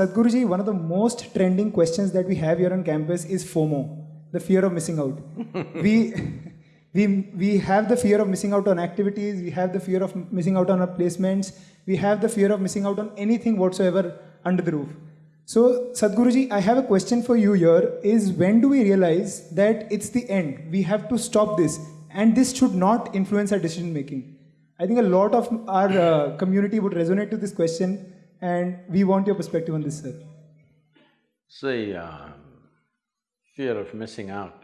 Sadhguruji, one of the most trending questions that we have here on campus is FOMO, the fear of missing out. we, we, we have the fear of missing out on activities, we have the fear of missing out on our placements, we have the fear of missing out on anything whatsoever under the roof. So, Sadhguruji, I have a question for you here is when do we realize that it's the end? We have to stop this and this should not influence our decision making. I think a lot of our uh, community would resonate to this question and we want your perspective on this, sir. See, uh, fear of missing out.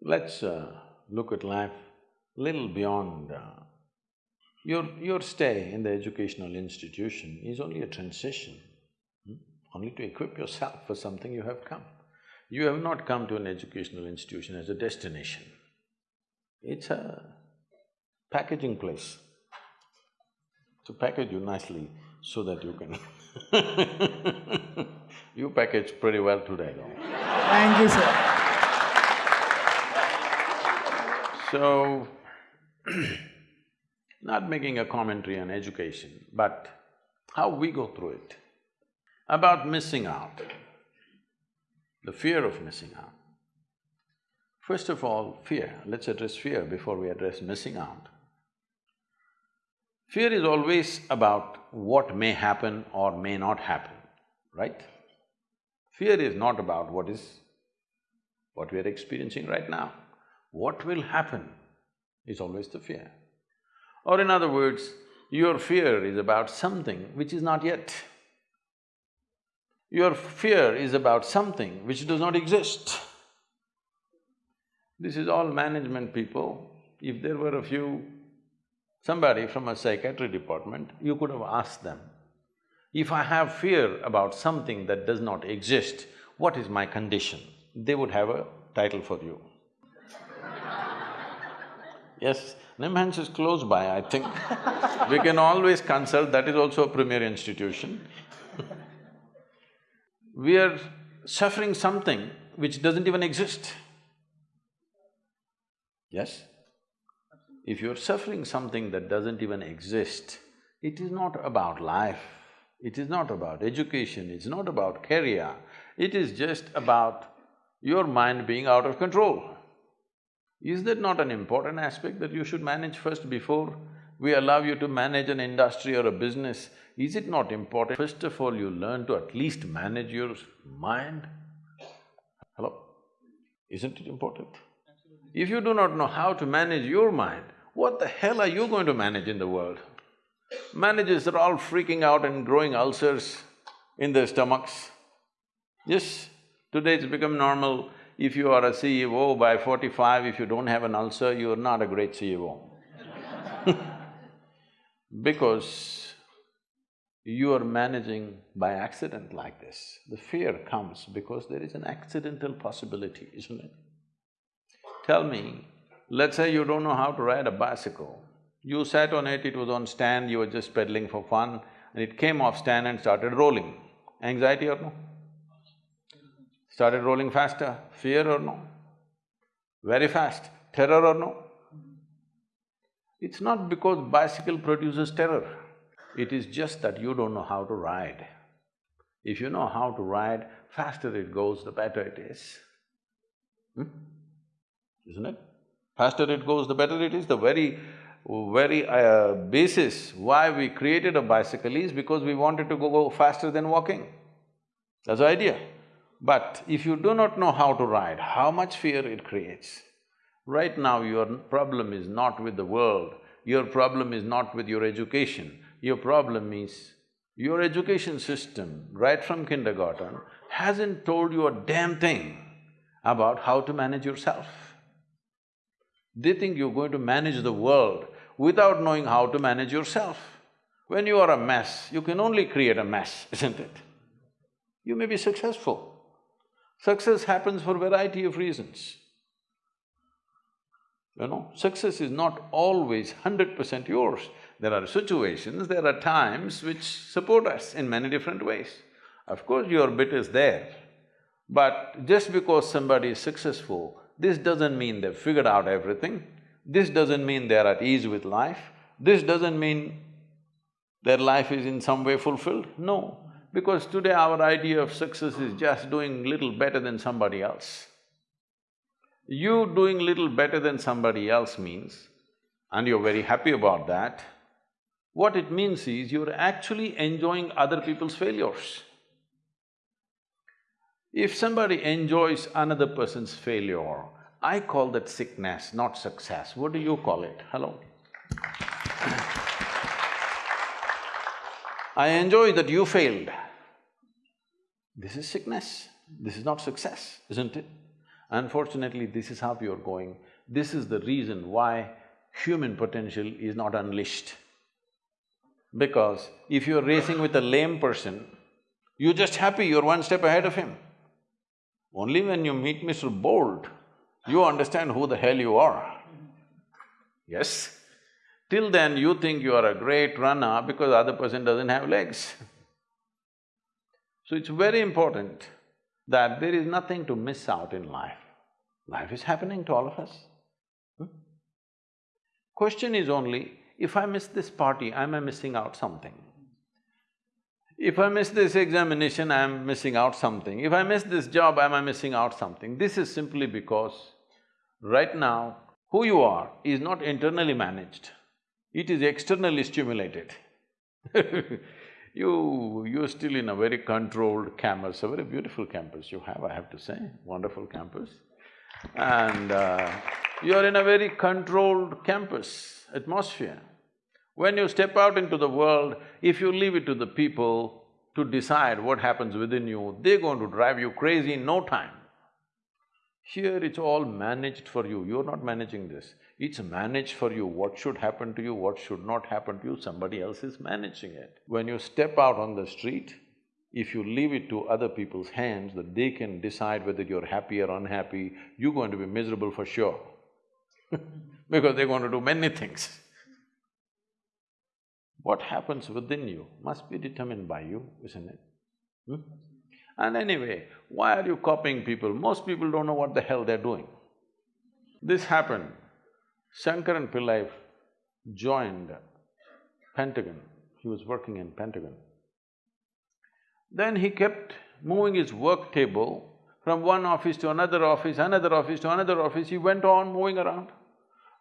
Let's uh, look at life little beyond uh, your… your stay in the educational institution is only a transition, hmm? only to equip yourself for something you have come. You have not come to an educational institution as a destination. It's a packaging place to package you nicely so that you can You package pretty well today, though. Thank you, sir. So, not making a commentary on education, but how we go through it. About missing out, the fear of missing out. First of all, fear, let's address fear before we address missing out. Fear is always about what may happen or may not happen, right? Fear is not about what is… what we are experiencing right now. What will happen is always the fear. Or in other words, your fear is about something which is not yet. Your fear is about something which does not exist. This is all management people. If there were a few somebody from a psychiatry department, you could have asked them, if I have fear about something that does not exist, what is my condition? They would have a title for you. yes, NIMHANS is close by, I think. we can always consult, that is also a premier institution. we are suffering something which doesn't even exist. Yes? If you're suffering something that doesn't even exist, it is not about life, it is not about education, it's not about career, it is just about your mind being out of control. Is that not an important aspect that you should manage first before we allow you to manage an industry or a business? Is it not important, first of all, you learn to at least manage your mind? Hello? Isn't it important? If you do not know how to manage your mind, what the hell are you going to manage in the world? Managers are all freaking out and growing ulcers in their stomachs. Yes, today it's become normal, if you are a CEO by forty-five, if you don't have an ulcer, you are not a great CEO because you are managing by accident like this. The fear comes because there is an accidental possibility, isn't it? Tell me, let's say you don't know how to ride a bicycle, you sat on it, it was on stand, you were just pedaling for fun, and it came off stand and started rolling. Anxiety or no? Started rolling faster, fear or no? Very fast, terror or no? It's not because bicycle produces terror, it is just that you don't know how to ride. If you know how to ride, faster it goes, the better it is. Hmm? Isn't it? Faster it goes, the better it is. The very very uh, basis why we created a bicycle is because we wanted to go, go faster than walking. That's the idea. But if you do not know how to ride, how much fear it creates. Right now your problem is not with the world, your problem is not with your education, your problem is your education system, right from kindergarten, hasn't told you a damn thing about how to manage yourself. They think you're going to manage the world without knowing how to manage yourself. When you are a mess, you can only create a mess, isn't it? You may be successful. Success happens for variety of reasons. You know, success is not always hundred percent yours. There are situations, there are times which support us in many different ways. Of course, your bit is there, but just because somebody is successful, this doesn't mean they've figured out everything. This doesn't mean they're at ease with life, this doesn't mean their life is in some way fulfilled, no. Because today our idea of success is just doing little better than somebody else. You doing little better than somebody else means, and you're very happy about that, what it means is you're actually enjoying other people's failures. If somebody enjoys another person's failure, I call that sickness, not success. What do you call it? Hello? I enjoy that you failed. This is sickness, this is not success, isn't it? Unfortunately, this is how you're going. This is the reason why human potential is not unleashed. Because if you're racing with a lame person, you're just happy you're one step ahead of him. Only when you meet Mr. Bolt, you understand who the hell you are. Yes? Till then, you think you are a great runner because the other person doesn't have legs. So it's very important that there is nothing to miss out in life. Life is happening to all of us. Hmm? Question is only, if I miss this party, am I missing out something? If I miss this examination, I am missing out something. If I miss this job, am I missing out something? This is simply because right now, who you are is not internally managed, it is externally stimulated You… you're still in a very controlled campus, a very beautiful campus you have, I have to say, wonderful campus. And uh, you're in a very controlled campus atmosphere. When you step out into the world, if you leave it to the people to decide what happens within you, they're going to drive you crazy in no time. Here it's all managed for you, you're not managing this. It's managed for you, what should happen to you, what should not happen to you, somebody else is managing it. When you step out on the street, if you leave it to other people's hands that they can decide whether you're happy or unhappy, you're going to be miserable for sure because they're going to do many things. What happens within you must be determined by you, isn't it? Hmm? And anyway, why are you copying people? Most people don't know what the hell they're doing. This happened. Shankaran Pillai joined Pentagon, he was working in Pentagon. Then he kept moving his work table from one office to another office, another office to another office, he went on moving around.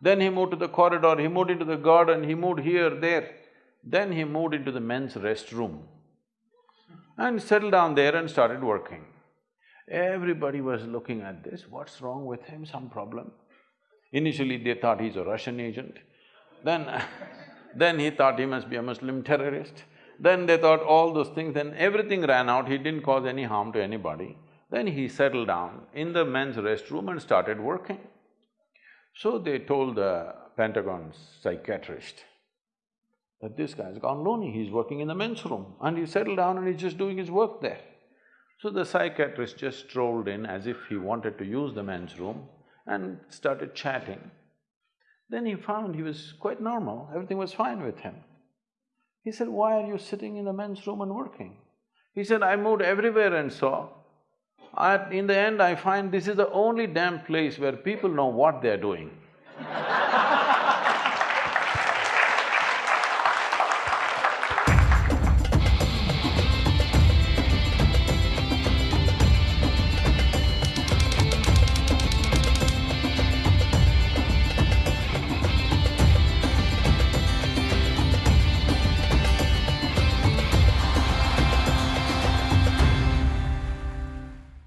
Then he moved to the corridor, he moved into the garden, he moved here, there. Then he moved into the men's restroom and settled down there and started working. Everybody was looking at this, what's wrong with him, some problem? Initially they thought he's a Russian agent, then then he thought he must be a Muslim terrorist. Then they thought all those things, then everything ran out, he didn't cause any harm to anybody. Then he settled down in the men's restroom and started working. So they told the Pentagon's psychiatrist that this guy's gone loony, he's working in the men's room and he settled down and he's just doing his work there. So the psychiatrist just strolled in as if he wanted to use the men's room and started chatting. Then he found he was quite normal, everything was fine with him. He said, why are you sitting in the men's room and working? He said, I moved everywhere and saw. I, in the end, I find this is the only damn place where people know what they're doing.